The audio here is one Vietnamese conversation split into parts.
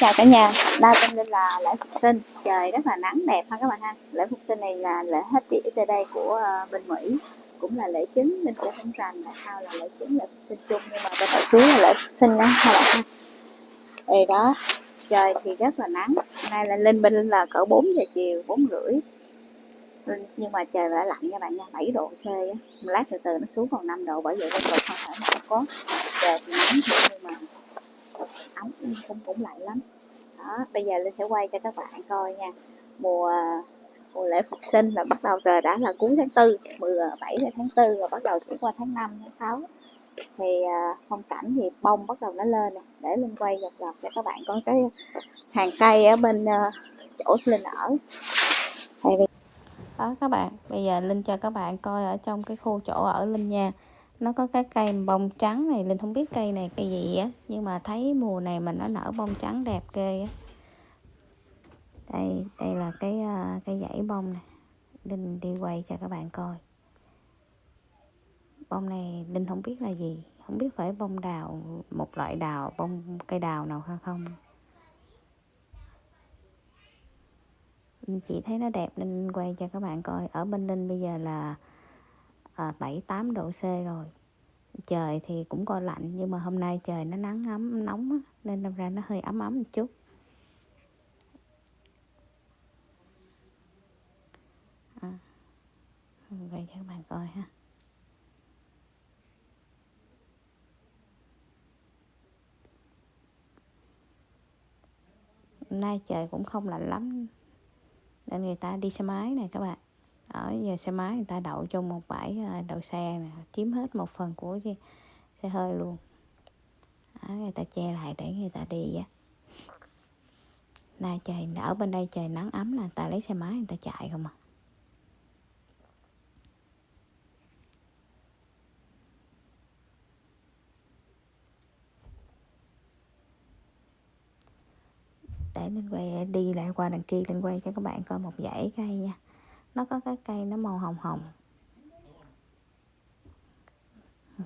chào cả nhà. Ba tên Linh là lễ Phục sinh. Trời rất là nắng đẹp ha các bạn ha. Lễ Phục sinh này là lễ hết địa tại đây của uh, bên Mỹ Cũng là lễ chính nên cũng không rành là sao là lễ chính lễ Phục sinh chung Nhưng mà bên nội chú là lễ Phục sinh đó các bạn ha. Đây đó Trời thì rất là nắng. Nay là Linh bên là cỡ 4 giờ chiều 4 rưỡi. Nhưng mà trời đã lạnh nha bạn nha 7 độ C á. Lát từ từ nó xuống còn 5 độ bởi vậy nên còn không thể nào có. Trời thì nắng nhưng mà ấm cũng ừ, cũng lạnh lắm. Đó bây giờ linh sẽ quay cho các bạn coi nha. Mùa mùa lễ phục sinh là bắt đầu từ đã là cuối tháng tư 17 à, tháng tư rồi bắt đầu chuyển qua tháng 5 tháng 6 thì à, phong cảnh thì bông bắt đầu nó lên nè. Để linh quay dọc dọc cho các bạn có cái hàng cây ở bên à, chỗ linh ở. Đó các bạn bây giờ linh cho các bạn coi ở trong cái khu chỗ ở linh nha nó có cái cây bông trắng này linh không biết cây này cây gì á nhưng mà thấy mùa này mà nó nở bông trắng đẹp ghê á. Đây đây là cái à, cái dãy bông này. Linh đi quay cho các bạn coi. Bông này linh không biết là gì không biết phải bông đào một loại đào bông cây đào nào hay không. Linh chỉ thấy nó đẹp nên quay cho các bạn coi. Ở bên linh bây giờ là à, 7 8 độ C rồi trời thì cũng coi lạnh nhưng mà hôm nay trời nó nắng ấm nóng á, nên đâm ra nó hơi ấm ấm một chút. À, vậy cho các bạn coi ha. Hôm nay trời cũng không lạnh lắm nên người ta đi xe máy này các bạn ở giờ xe máy người ta đậu trong một bãi à, đậu xe nè chiếm hết một phần của xe hơi luôn. Đó, người ta che lại để người ta đi á. Nay trời ở bên đây trời nắng ấm là người ta lấy xe máy người ta chạy không à. Để lên quay à, đi lại qua đằng kia lên quay cho các bạn coi một dãy cây nha nó có cái cây nó màu hồng hồng.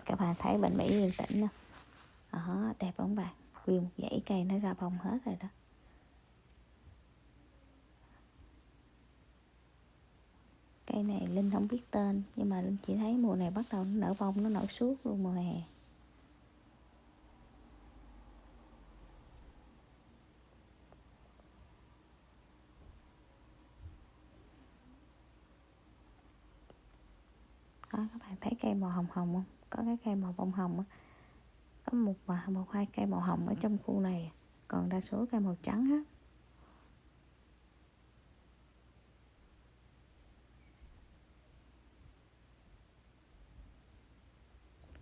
Các bạn thấy bệnh mỹ yên tĩnh không? Đó đẹp không bạn? Nguyên một dãy cây nó ra bông hết rồi đó. Cây này linh không biết tên, nhưng mà linh chỉ thấy mùa này bắt đầu nó nở bông, nó nở suốt luôn mùa hè. Đó các bạn thấy cây màu hồng hồng không? Có cái cây màu bông hồng á. Có một và một hai cây màu hồng ở trong khu này. Còn đa số cây màu trắng hết.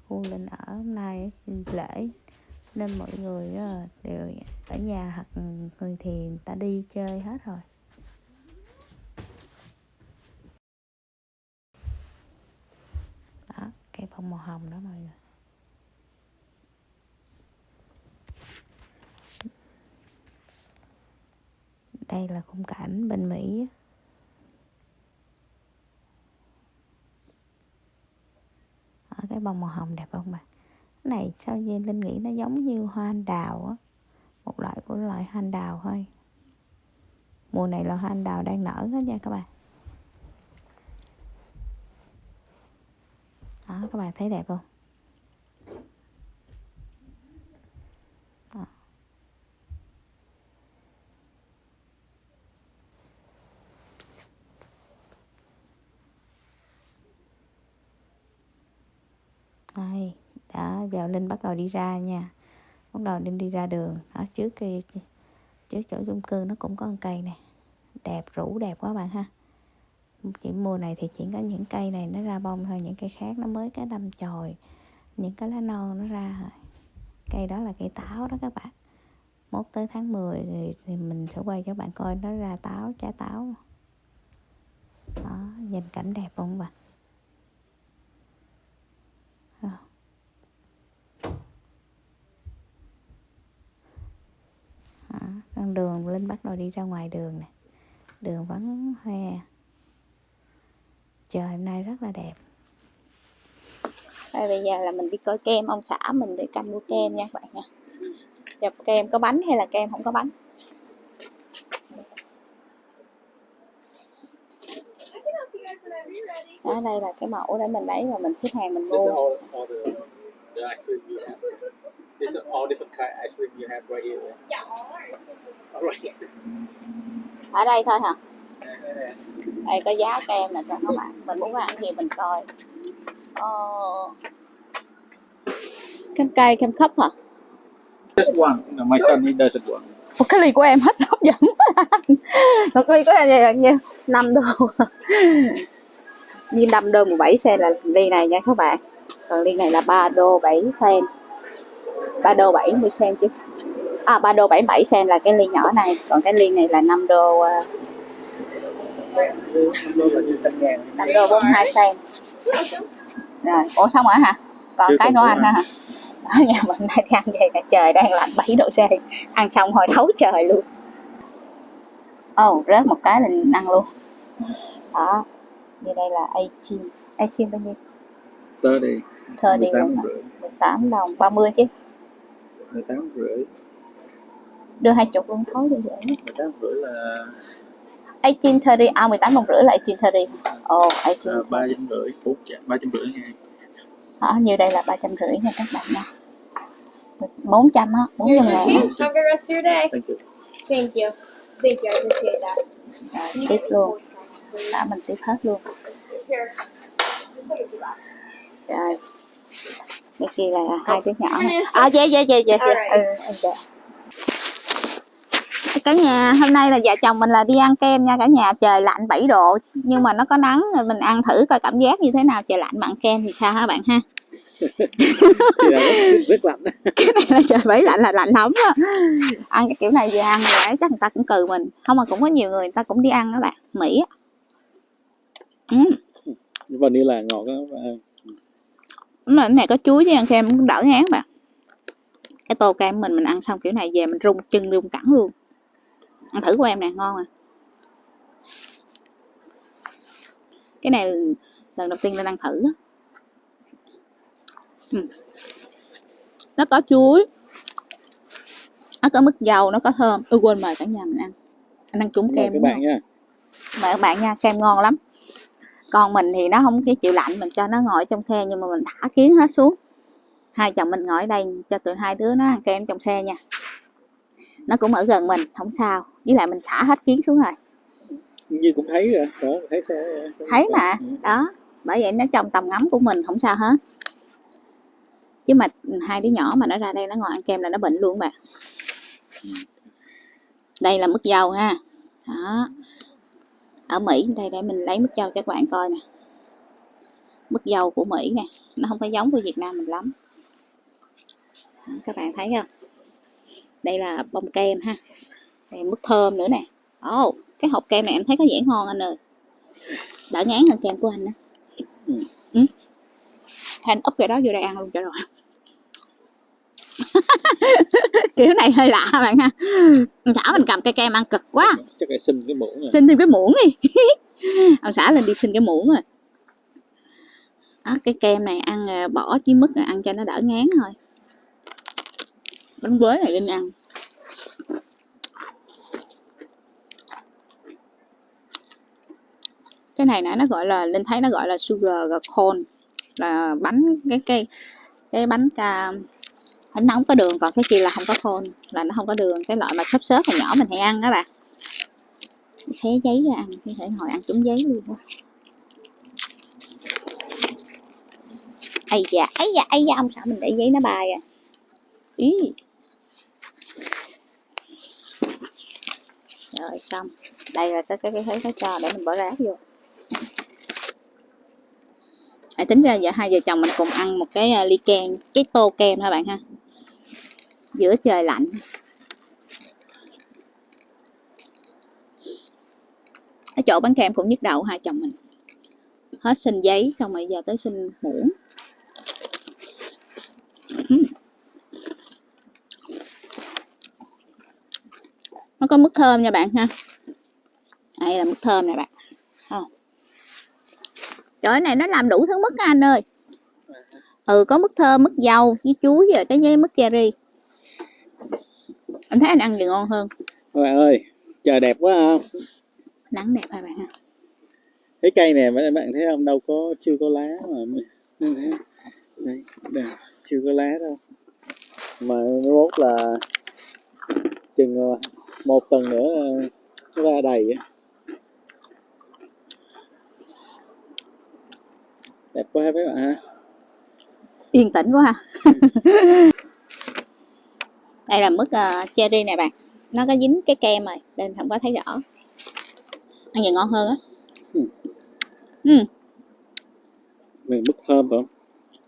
Khu linh ở hôm nay xin lễ. Nên mọi người đều ở nhà hoặc người thì người ta đi chơi hết rồi cây bông màu hồng đó mọi người. Đây là khung cảnh bên Mỹ. Ở cái bông màu hồng đẹp không bạn? Cái này sao như Linh nghĩ nó giống như hoa anh đào á? Một loại của loại hoa anh đào thôi. Mùa này là hoa anh đào đang nở hết nha các bạn. Đó, các bạn thấy đẹp không? Đó. đây, đã vào linh bắt đầu đi ra nha. Bắt đầu linh đi ra đường. Ở trước kia trước chỗ chung cư nó cũng có một cây này đẹp, rủ đẹp quá bạn ha chỉ mùa này thì chỉ có những cây này nó ra bông thôi những cây khác nó mới cái đâm chồi những cái lá non nó ra rồi cây đó là cây táo đó các bạn. Mốt tới tháng 10 thì, thì mình sẽ quay cho bạn coi nó ra táo trái táo. Đó nhìn cảnh đẹp không bạn? Ờ. Con đường linh bắt đầu đi ra ngoài đường nè. Đường vắng hoe trời hôm nay rất là đẹp. Đây bây giờ là mình đi coi kem ông xã mình để canh mua kem nha các bạn nha. Dập kem có bánh hay là kem không có bánh? Đó đây là cái mẫu để mình lấy và mình xếp hàng mình mua. Dạ. Ở đây thôi hả? Đây có giá kem nè cho các bạn mình muốn ăn gì mình coi. Ờ... kem cây kem khắp hả? Just one. No, my son he một cái ly của em hết hấp dẫn một cái ly của em là nhiêu năm đô. Như 5 đô 17 sen là ly này nha các bạn. Còn ly này là 3 đô 7 sen 3 đô 70 sen chứ. À 3 đô 77 sen là cái ly nhỏ này. Còn cái ly này là 5 đô ờ, 5 đô 42 sen. Rồi ủa xong rồi hả? Còn Chưa cái ăn nữa hả? ở nhà mình đi ăn về cả trời đang lạnh 7 độ C. Ăn xong hồi thấu trời luôn. Ồ oh, rớt một cái là ăn luôn. Đó như đây là 18 18 bao nhiêu? 30. 30 luôn hả? 18 đồng 30 chứ. 18 rưỡi. đưa hai chục luôn thối đi dễ 18 rưỡi là 18 30 à 18 đồng rưỡi là 18 30 ồ 18 uh, 3 trăm rưỡi. 4 3 trăm rưỡi nha. đó, như đây là 350 nha các bạn nha 400 á 400 Here's your ngàn change. Have a good rest of your day. Thank you. Thank you. Thank you. I appreciate that. rồi tiếp luôn đã mình tiếp hết luôn Here. Just let me do that. rồi cái kia là hai đứa nhỏ à dạ dạ dạ dạ dạ ừ, dạ. Cả nhà hôm nay là vợ chồng mình là đi ăn kem nha cả nhà. Trời lạnh 7 độ nhưng mà nó có nắng rồi mình ăn thử coi cảm giác như thế nào. Trời lạnh ăn kem thì sao hả bạn ha? Rất, lạnh. cái này là trời bảy lạnh là lạnh lắm á. Ăn cái kiểu này về ăn rồi ấy chắc người ta cũng cừ mình. Không mà cũng có nhiều người người ta cũng đi ăn đó bạn. Mỹ ừ. Vanilla ngọt á. Đúng rồi, cái này có chuối với ăn kem cũng đỡ ngán bạn. Cái tô kem mình mình ăn xong kiểu này về mình rung chân rung cẳng luôn ăn thử của em nè ngon à. Cái này lần đầu tiên lên ăn thử á. Ừ. nó có chuối. Nó có mứt dầu nó có thơm. Tôi quên mời cả nhà mình ăn. Anh ăn trúng kem các bạn nha. mời các bạn nha kem ngon lắm. Còn mình thì nó không cái chịu lạnh mình cho nó ngồi trong xe nhưng mà mình thả kiến hết xuống. Hai chồng mình ngồi ở đây cho tụi hai đứa nó ăn kem trong xe nha. Nó cũng ở gần mình không sao với lại mình xả hết kiến xuống rồi. Như cũng thấy rồi. Đó, thấy xe. thấy mà Ừ. đó. Bởi vậy nó trong tầm ngắm của mình không sao hết. Chứ mà hai đứa nhỏ mà nó ra đây nó ngồi ăn kem là nó bệnh luôn bạn đây là mứt dâu ha. Đó. Ở Mỹ đây để mình lấy mứt dâu cho các bạn coi nè. Mứt dâu của Mỹ nè nó không có giống của Việt Nam mình lắm. Đó, các bạn thấy không? Đây là bông kem ha đây mứt thơm nữa nè. Ồ oh, cái hộp kem này em thấy có vẻ ngon anh ơi. Đỡ ngán hơn kem của anh đó Ừ. ừ. Anh úp cái đó vô đây ăn luôn cho rồi. Kiểu này hơi lạ bạn ha. Ông xã mình cầm cây kem ăn cực quá. Chắc là xin cái muỗng này. xin thêm cái muỗng đi. Ông xã lên đi xin cái muỗng rồi. Đó, cái kem này ăn à, bỏ chí mứt này ăn cho nó đỡ ngán thôi. Bánh quế này linh ăn cái này nãy nó gọi là, linh thấy nó gọi là sugar cone là bánh, cái cái cái bánh ca, bánh nóng có đường, còn cái kia là không có khôn là nó không có đường, cái loại mà xốp xốp hồi nhỏ mình hay ăn đó bạn. Xé giấy ra ăn, có thể ngồi ăn trúng giấy luôn quá ây da ây da ây da, ông xã mình để giấy nó bay à. Ý. Rồi xong, đây là cái cái cái thế nó cho để mình bỏ rác vô à, tính ra giờ hai vợ chồng mình cùng ăn một cái à, ly kem cái tô kem thôi bạn ha? Giữa trời lạnh. Ở chỗ bán kem cũng nhức đầu hai chồng mình. Hết xin giấy xong rồi giờ tới xin muỗng. Nó có mức thơm nha bạn ha. Đây là mức thơm nè bạn. Không trời này nó làm đủ thứ mứt á anh ơi. Ừ có mứt thơm mứt dâu với chuối rồi cái với mứt cherry. Em thấy anh ăn gì ngon hơn. Các bạn ơi, trời đẹp quá ha. nắng đẹp hai bạn? Ha cái cây này mấy bạn thấy không? Đâu có chưa có lá mà đây, đây chưa có lá đâu. Mà nó mốt là chừng ờ, một tuần nữa ờ, nó ra đầy á đẹp quá mấy bạn ha. Yên tĩnh quá ha. Đây là mứt ờ, cherry này bạn. Nó có dính cái kem rồi nên không có thấy rõ. Ăn gì ngon hơn á. Ừ. ừ. Mứt thơm phải không?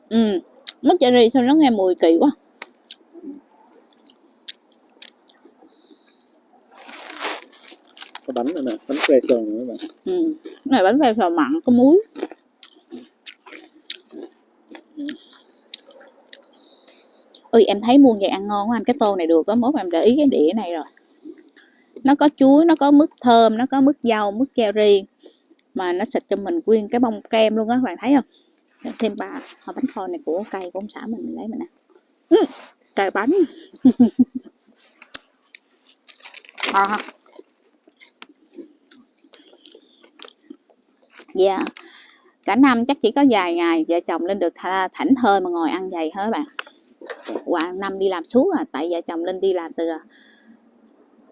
Ừ. Mứt cherry sao nó nghe mùi kỳ quá. Có bánh nữa nè bánh crayon nữa các bạn. Ừ. Này bánh phèo phèo mặn có muối ui em thấy muôn vậy ăn ngon quá anh cái tô này được có mốt em để ý cái đĩa này rồi. Nó có chuối nó có mứt thơm nó có mứt dâu mứt cherry mà nó xịt cho mình nguyên cái bông kem luôn á các bạn thấy không? Để thêm ba hộp bánh kho này của cây của ông xã mình mình lấy mình ăn. Ừ, trời bánh. Ngon không? Dạ. Cả năm chắc chỉ có vài ngày vợ chồng lên được thảnh thơi mà ngồi ăn dày hết bạn qua năm đi làm suốt à tại vợ chồng linh đi làm từ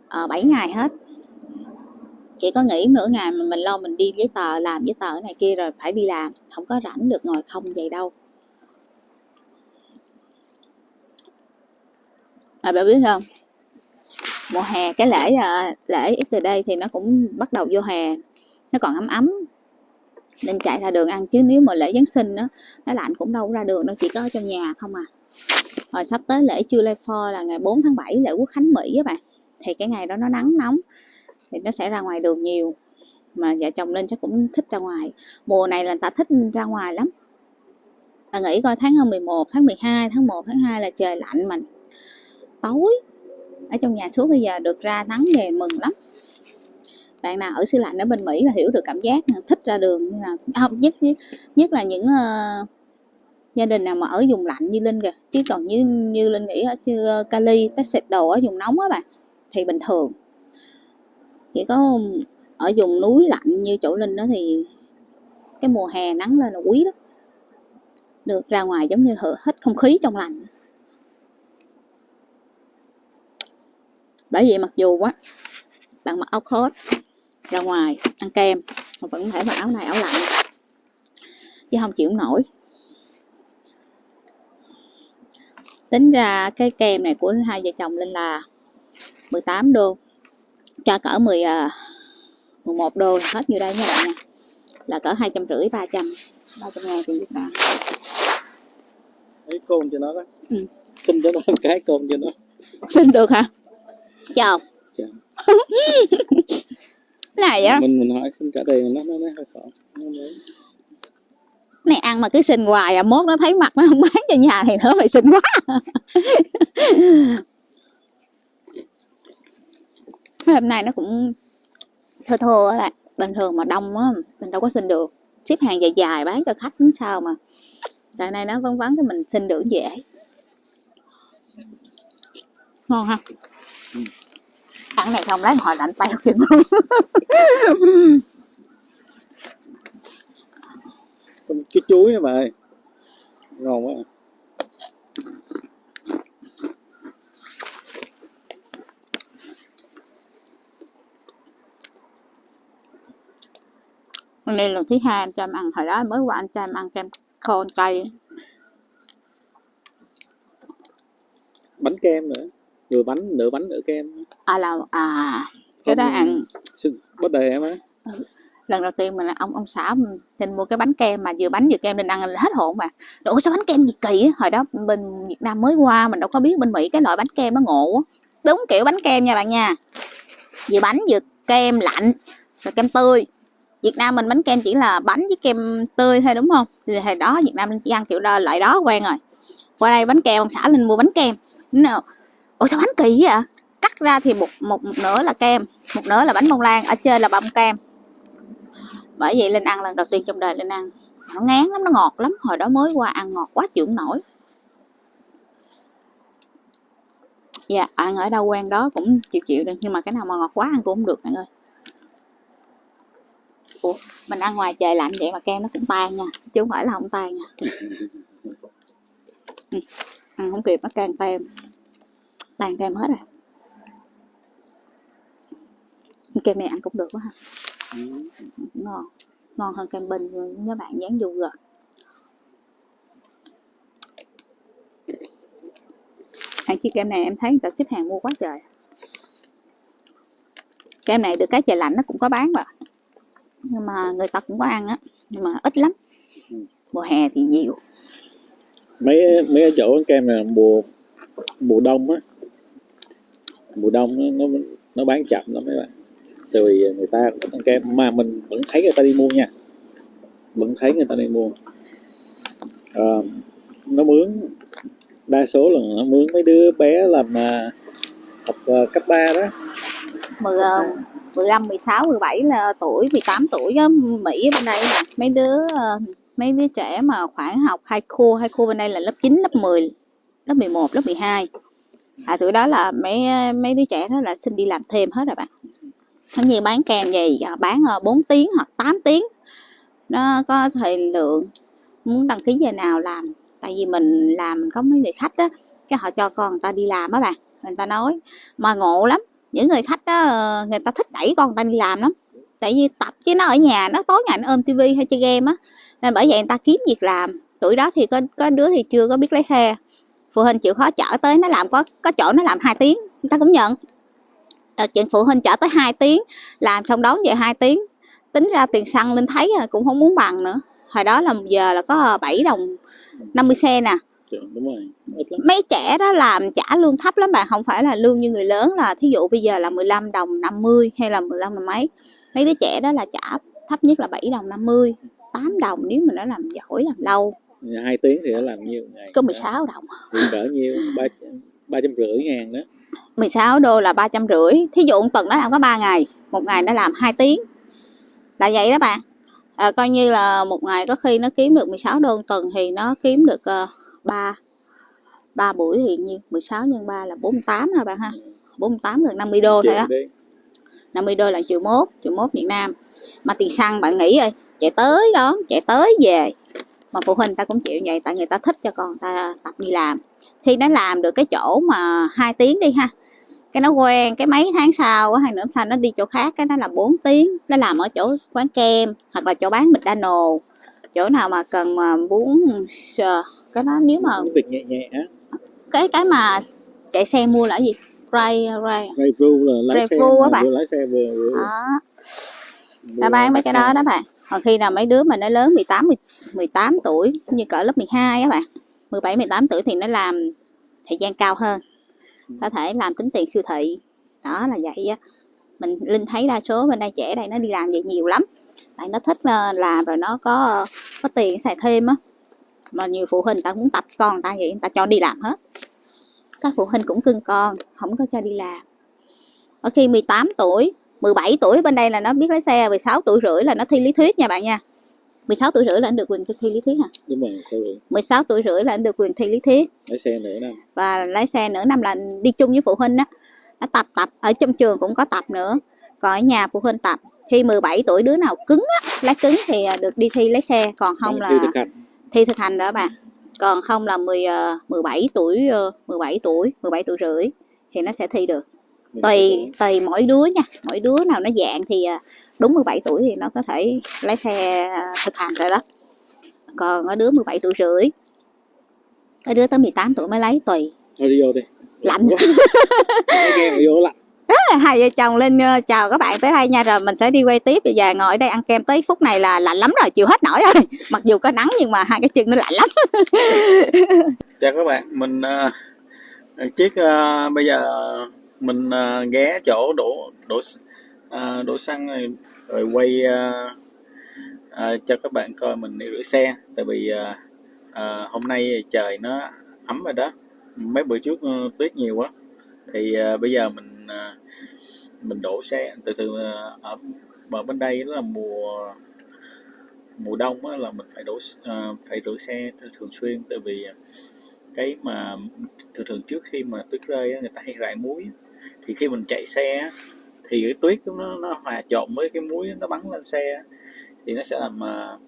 ờ, uh, 7 ngày hết. Chỉ có nghỉ nửa ngày mà mình lo mình đi giấy tờ làm giấy tờ này kia rồi phải đi làm không có rảnh được ngồi không vậy đâu. À bạn biết không? Mùa hè cái lễ à, lễ ít từ đây thì nó cũng bắt đầu vô hè nó còn ấm ấm. Nên chạy ra đường ăn chứ nếu mà lễ Giáng sinh đó nó lạnh cũng đâu ra đường đâu chỉ có ở trong nhà không à rồi sắp tới lễ July 4 là ngày 4 tháng 7 lễ quốc khánh Mỹ các bạn. Thì cái ngày đó nó nắng nóng thì nó sẽ ra ngoài đường nhiều. Mà vợ chồng lên chắc cũng thích ra ngoài. Mùa này là người ta thích ra ngoài lắm. Và nghĩ coi tháng 11 tháng 12 tháng 1 tháng 2 là trời lạnh mà tối. Ở trong nhà suốt bây giờ được ra nắng về mừng lắm. Bạn nào ở xứ lạnh ở bên Mỹ là hiểu được cảm giác thích ra đường như là không nhất nhất, là những uh, gia đình nào mà ở vùng lạnh như Linh kìa, chứ còn như như Linh nghĩ ở chưa ờ, Cali Texas đồ ở vùng nóng á bạn thì bình thường. Chỉ có ừ, ở vùng núi lạnh như chỗ Linh đó thì cái mùa hè nắng lên là quý lắm. Được ra ngoài giống như hở- hít không khí trong lành. Bởi vậy mặc dù quá, bạn mặc áo coat ra ngoài ăn kem, mà vẫn có thể mặc áo này áo lạnh. Chứ không chịu nổi. Tính ra cái kem này của hai vợ chồng Linh là 18 đô. Cho cỡ 10 à, 11 đô là hết nhiêu đây nha bạn nha. Là cỡ hai trăm rưỡi ba trăm. ba trăm ngàn tiền Việt Nam. Lấy côn cho nó đó. Ừ. xin cho nó một cái côn cho nó. Xin được hả? Chào. Chào. này á. Mình mình hỏi xin trả tiền nó nó nó hơi khó này ăn mà cứ xin hoài à mốt nó thấy mặt nó không bán cho nhà thì nữa mày xin quá. Hôm nay nó cũng thưa á bạn bình thường mà đông á mình đâu có xin được. Xếp hàng dài dài bán cho khách sao mà. Tại này nó vắng vắng cái mình xin được dễ. Ngon ha? Ăn này xong lấy hồi lạnh tay kìa Có một cái chuối nữa bà ơi. Ngon quá Hôm nay lần thứ hai anh cho em ăn. Hồi đó mới qua anh cho em ăn kem khô cay. Bánh kem nữa. Vừa bánh nửa bánh nửa kem. À là à cái đó ăn. bắt đề em á lần đầu tiên mình ông ông xã mình xin mua cái bánh kem mà vừa bánh vừa kem nên ăn là hết hồn mà. Ủa sao bánh kem gì kỳ á? Hồi đó bên Việt Nam mới qua mình đâu có biết bên Mỹ cái loại bánh kem nó ngộ á đúng kiểu bánh kem nha bạn nha. Vừa bánh vừa kem lạnh rồi kem tươi. Việt Nam mình bánh kem chỉ là bánh với kem tươi thôi đúng không? Thì hồi đó Việt Nam chỉ ăn kiểu đó loại đó quen rồi. Qua đây bánh kem ông xã lên mua bánh kem. Ủa sao bánh kỳ vậy? Cắt ra thì một một, một nửa là kem một nửa là bánh bông lan ở trên là bông kem bởi vậy linh ăn lần đầu tiên trong đời linh ăn nó ngán lắm, nó ngọt lắm. Hồi đó mới qua ăn ngọt quá chịu nổi. Dạ ăn ở đâu quen đó cũng chịu chịu được, nhưng mà cái nào mà ngọt quá ăn cũng không được bạn ơi. Ủa, mình ăn ngoài trời lạnh vậy mà kem nó cũng tan nha, chứ không phải là không tan nha. Ừ. ăn không kịp nó càng tan tan kem hết rồi. Kem này ăn cũng được quá ha. Ừ. ngon ngon hơn cam bình nhớ bạn dán dù rồi. Hàng chiếc kem này em thấy người ta xếp hàng mua quá trời. Kem này được cái trời lạnh nó cũng có bán mà. Nhưng mà người ta cũng có ăn á nhưng mà ít lắm. Mùa hè thì nhiều. Mấy mấy cái chỗ kem này mùa mùa đông á. Mùa đông nó nó, nó bán chậm lắm mấy bạn tại vì người ta cũng ăn kem mà mình vẫn thấy người ta đi mua nha vẫn thấy người ta đi mua à, nó mướn đa số là nó mướn mấy đứa bé làm à, học à, cấp 3 đó 10, 15, 16, 17 là tuổi, 18 tuổi á, Mỹ bên đây nè, mấy đứa à, mấy đứa trẻ mà khoảng học hai khu, hai khu bên đây là lớp 9, lớp 10, lớp 11, lớp 12. À tuổi đó là mấy à, mấy đứa trẻ đó là xin đi làm thêm hết rồi bạn. Nó như bán kem gì? Dạ, bán ờ, 4 tiếng hoặc 8 tiếng. Nó có thời lượng. Muốn đăng ký giờ nào làm. Tại vì mình làm, mình có mấy người khách đó cái họ cho con người ta đi làm á bạn. Người ta nói, mà ngộ lắm. Những người khách đó ờ, người ta thích đẩy con người ta đi làm lắm. Tại vì tập chứ nó ở nhà, nó tối ngày nó ôm tivi hay chơi game á. Nên bởi vậy người ta kiếm việc làm. Tuổi đó thì có có đứa thì chưa có biết lái xe. Phụ huynh chịu khó chở tới, nó làm có có chỗ nó làm 2 tiếng, người ta cũng nhận chuyện phụ huynh chở tới 2 tiếng làm xong đón về 2 tiếng. Tính ra tiền xăng lên thấy à, cũng không muốn bằng nữa. Hồi đó là một giờ là có 7 đồng 50 sen nè. Đúng rồi ít lắm. Mấy trẻ đó làm trả lương thấp lắm bạn không phải là lương như người lớn là thí dụ bây giờ là 15 đồng 50 hay là 15 đồng mấy. Mấy đứa trẻ đó là trả thấp nhất là 7 đồng 50 8 đồng nếu mà nó làm giỏi làm lâu. Hai tiếng thì nó làm nhiêu ngày? Có 16 đồng. Cỡ nhiêu ba ba trăm rưỡi ngàn đó. 16 đô là ba trăm rưỡi. Thí dụ một tuần nó làm có 3 ngày một ngày nó làm 2 tiếng. Là vậy đó bạn. À, coi như là một ngày có khi nó kiếm được 16 đô một tuần thì nó kiếm được uh, 3 3 buổi thì nhiêu? 16 nhân 3 là 48 rồi bạn ha. 48 gần 50 đô thôi đó. đi. 50 đô là triệu mốt triệu mốt Việt Nam. Mà tiền xăng bạn nghĩ rồi chạy tới đó chạy tới về. Mà phụ huynh ta cũng chịu vậy tại người ta thích cho con ta tập đi làm khi nó làm được cái chỗ mà hai tiếng đi ha. Cái nó quen cái mấy tháng sau hay nữa sau nó đi chỗ khác cái nó là 4 tiếng. Nó làm ở chỗ quán kem hoặc là chỗ bán McDonald. Chỗ nào mà cần mà muốn sờ- cái đó nếu mà việc nhẹ nhẹ á. Cái cái mà chạy xe mua là cái gì? Ray ray. Drive thru là lái xe á bạn. vừa lái xe vừa vừa, đó. nó bán mấy cái đó đó bạn. Còn khi nào mấy đứa mà nó lớn 18 10 18 tuổi như cỡ lớp 12 á bạn 17 18 tuổi thì nó làm thời gian cao hơn có thể làm tính tiền siêu thị. Đó là vậy á. Mình linh thấy đa số bên đây trẻ đây nó đi làm vậy nhiều lắm. Tại nó thích ờ, làm rồi nó có có tiền xài thêm á. Mà nhiều phụ huynh ta muốn tập con người ta vậy người ta cho đi làm hết. Các phụ huynh cũng cưng con không có cho đi làm. Ở khi 18 tuổi 17 tuổi bên đây là nó biết lái xe 16 tuổi rưỡi là nó thi lý thuyết nha bạn nha 16 tuổi rưỡi là anh được quyền thi lý thuyết hả? Đúng rồi sao rồi 16 tuổi rưỡi là anh được quyền thi lý thuyết. Lái xe nữa năm. Và lái xe nửa năm là đi chung với phụ huynh á. Nó tập tập ở trong trường cũng có tập nữa. Còn ở nhà phụ huynh tập. Khi 17 tuổi đứa nào cứng á lái cứng thì à, được đi thi lái xe. Còn không là thi thực hành. thi thực hành đó bạn còn không là 10 ờ, 17 tuổi ờ, 17 tuổi 17 tuổi rưỡi thì nó sẽ thi được. Tùy tùy mỗi đứa nha. Mỗi đứa nào nó dạng thì à, đúng 17 tuổi thì nó có thể lái xe à, thực hành rồi đó. Còn ở đứa 17 tuổi rưỡi ở đứa tới 18 tuổi mới lấy tùy. Thôi đi vô đi. Lạnh. Vô lạnh. Hai vợ chồng lên ờ, chào các bạn tới đây nha. Rồi mình sẽ đi quay tiếp. Bây giờ ngồi ở đây ăn kem tới phút này là lạnh lắm rồi chịu hết nổi rồi. Mặc dù có nắng nhưng mà hai cái chân nó lạnh lắm. Chào các bạn mình uh, chiếc ờ, bây giờ mình ờ, ghé chỗ đổ đổ ờ, đổ xăng rồi, rồi quay à, à, cho các bạn coi mình đi rửa xe. Tại vì à, à, hôm nay trời nó ấm rồi đó. Mấy bữa trước uh, tuyết nhiều quá. Thì à, bây giờ mình à, mình đổ xe. Từ từ ở ở bên đây là mùa mùa đông á, là mình phải đổ à, phải rửa xe thường xuyên. Tại vì cái mà thường thường trước khi mà tuyết rơi á, người ta hay rải muối thì khi mình chạy xe thì cái tuyết nó nó hòa trộn với cái muối nó bắn lên xe thì nó sẽ làm uh,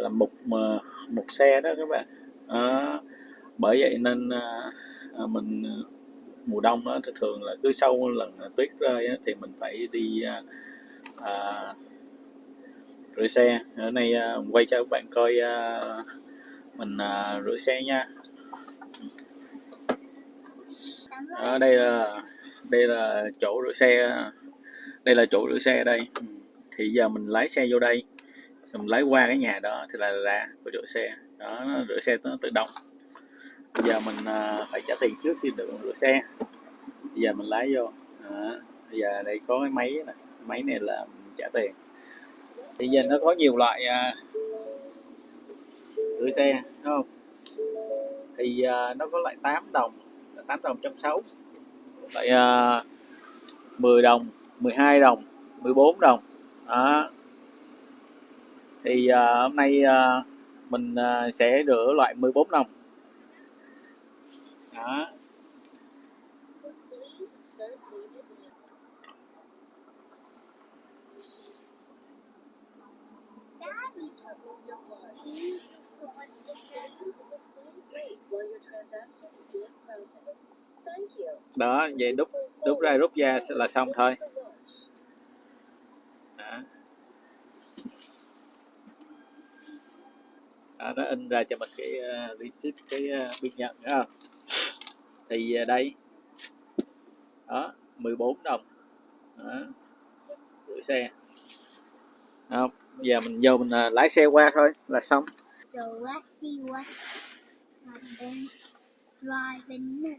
làm mục mà mục xe đó các bạn. Uh, bởi vậy nên uh, mình mùa đông đó, thì thường là cứ sau lần tuyết rơi đó, thì mình phải đi uh, uh, rửa xe. Ở đây uh, quay cho các bạn coi uh, mình uh, rửa xe nha. Ở đây là đây là chỗ rửa xe, đây là chỗ rửa xe đây. Ừ. Thì giờ mình lái xe vô đây rồi mình lái qua cái nhà đó thì là ra của rửa xe. Đó, nó rửa xe nó tự động. Bây giờ mình à, phải trả tiền trước khi được rửa xe. Bây giờ mình lái vô. Đó. bây giờ đây có cái máy này máy này là mình trả tiền. Bây giờ nó có nhiều loại à, rửa xe đúng không? Thì à, nó có loại 8 đồng, là 8 đồng trong 6 tại à, uh, 10 đồng 12 đồng 14 đồng. Đó. Thì uh, hôm nay uh, mình uh, sẽ rửa loại 14 đồng. Đó. Đó vậy đúc đúc ra rút ra là xong thôi đó. đó, nó in ra cho mình cái uh, receipt cái uh, biên nhận đó không? thì uh, đây đó 14 đồng đó. gửi xe không bây giờ mình vô mình uh, lái xe qua thôi là xong So let's see what's happening driving.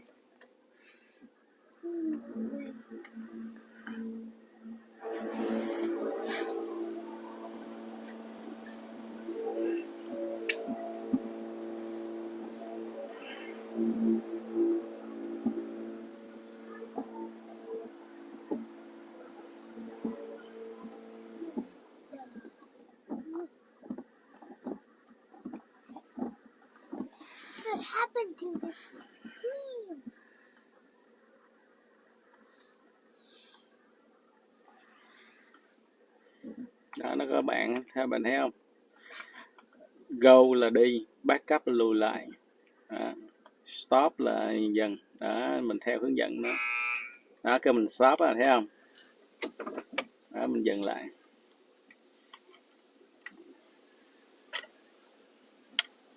Đó nó có bạn theo bạn thấy không? Go là đi backup là lùi lại. Đó. stop là dừng. Đó mình theo hướng dẫn đó. Đó cái mình stop là thấy không? Đó mình dừng lại.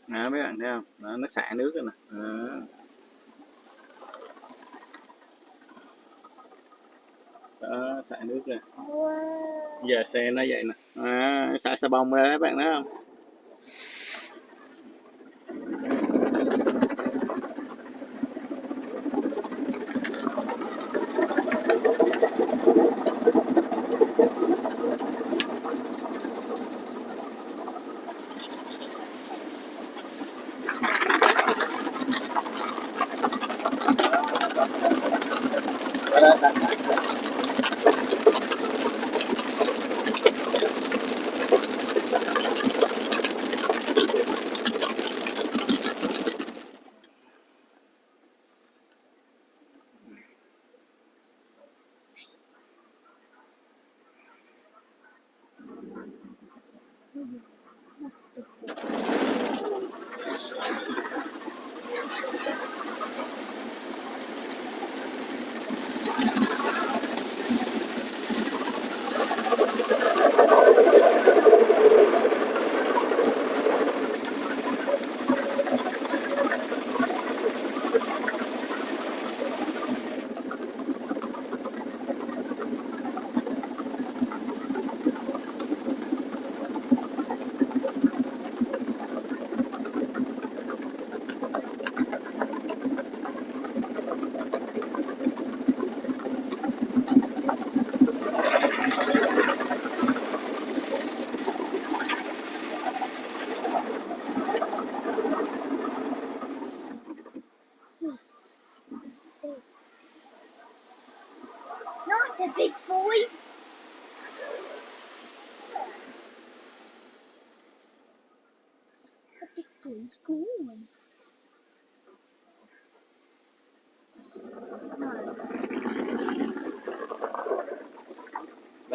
Đó mấy bạn thấy không? Đó, nó xả nước rồi nè. Đó. Đó xả nước ra. Whoa. giờ xe nó vậy nè. À, xả xà bông ra các bạn thấy không ハハハハ!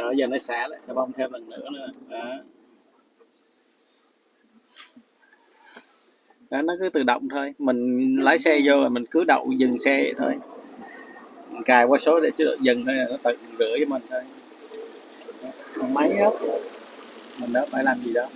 Đó giờ nó xả lại, nó bông thêm lần nữa nữa. Đó. đó, nó cứ tự động thôi. Mình lái xe vô rồi mình cứ đậu dừng xe vậy thôi. Mình cài qua số để chứ dừng thôi, nó tự rửa cho mình thôi. Còn máy hết mình đó phải làm gì đó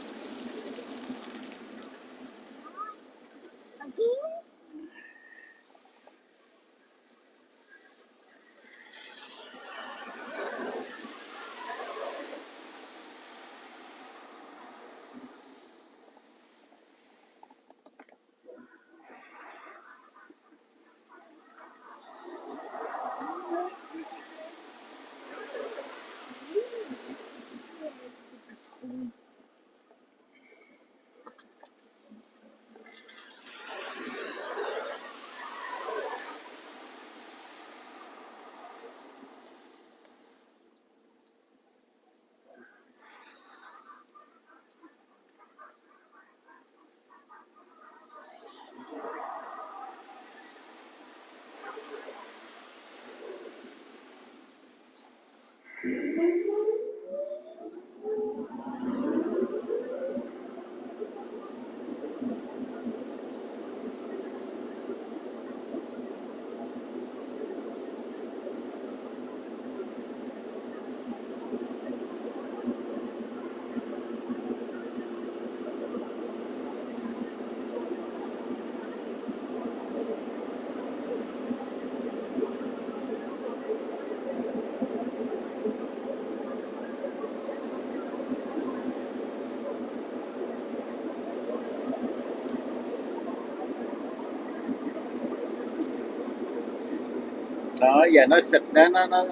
Đó giờ nó xịt đó nó nó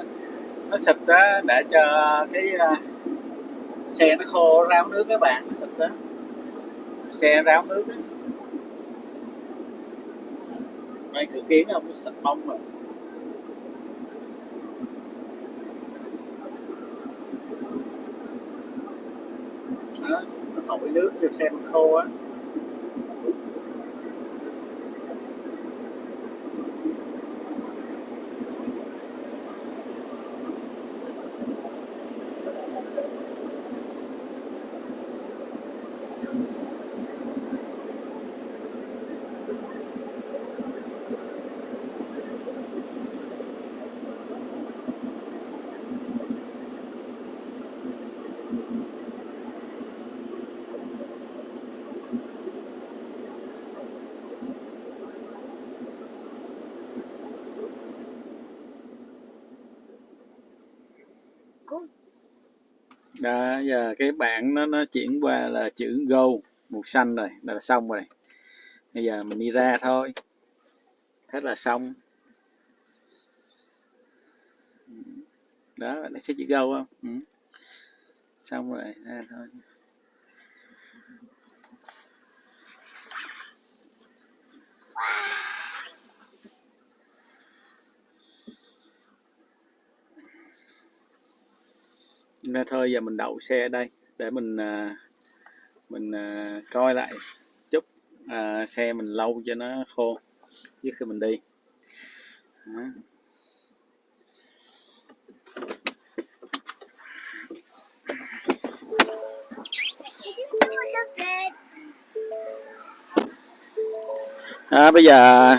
nó xịt đó để cho cái uh, xe nó khô ráo nước các bạn nó xịt đó. Xe ráo nước đó. đây cửa kiến không nó xịt bông rồi nó, nó thổi nước cho xe mình khô á. Đó, giờ cái bảng nó nó chuyển qua là chữ go màu xanh rồi là xong rồi. Bây giờ mình đi ra thôi. Thế là xong. Đó là sẽ chữ go không? Ừ. xong rồi, ra thôi. Ra thôi giờ mình đậu xe ở đây để mình à, mình à, coi lại chút à, xe mình lâu cho nó khô trước khi mình đi đó. À, bây giờ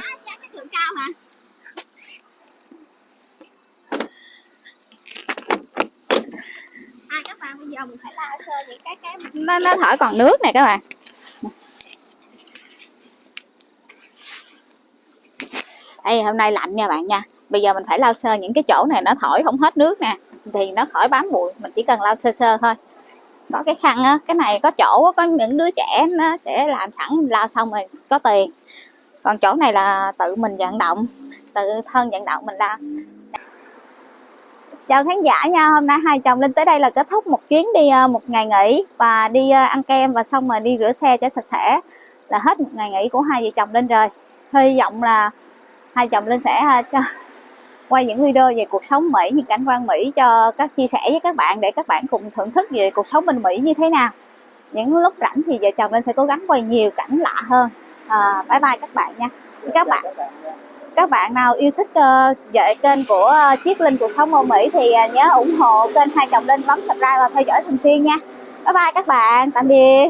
thượng cao hả à các bạn bây giờ mình phải lao sơ những cái cái nó nó thổi còn nước này các bạn. Đây hôm nay lạnh nha bạn nha. Bây giờ mình phải lau sơ những cái chỗ này nó thổi không hết nước nè. Thì nó khỏi bám bụi, mình chỉ cần lau sơ sơ thôi. Có cái khăn á, cái này có chỗ có những đứa trẻ nó sẽ làm sẵn lau xong rồi có tiền. Còn chỗ này là tự mình vận động, tự thân vận động mình lau chào khán giả nha hôm nay hai chồng linh tới đây là kết thúc một chuyến đi ờ, một ngày nghỉ và đi ờ, ăn kem và xong rồi đi rửa xe cho sạch sẽ. Là hết một ngày nghỉ của hai vợ chồng linh rồi. Hy vọng là hai chồng linh sẽ ờ, cho quay những video về cuộc sống Mỹ những cảnh quan Mỹ cho các chia sẻ với các bạn để các bạn cùng thưởng thức về cuộc sống bên Mỹ như thế nào. Những lúc rảnh thì vợ chồng linh sẽ cố gắng quay nhiều cảnh lạ hơn. À, bye bye các bạn nha. Các bạn các bạn nào yêu thích ờ, uh, dạy kênh của ờ, uh, Chiết Linh cuộc sống Âu Mỹ thì uh, nhớ ủng hộ kênh hai chồng Linh bấm subscribe và theo dõi thường xuyên nha. Bye bye các bạn. Tạm biệt.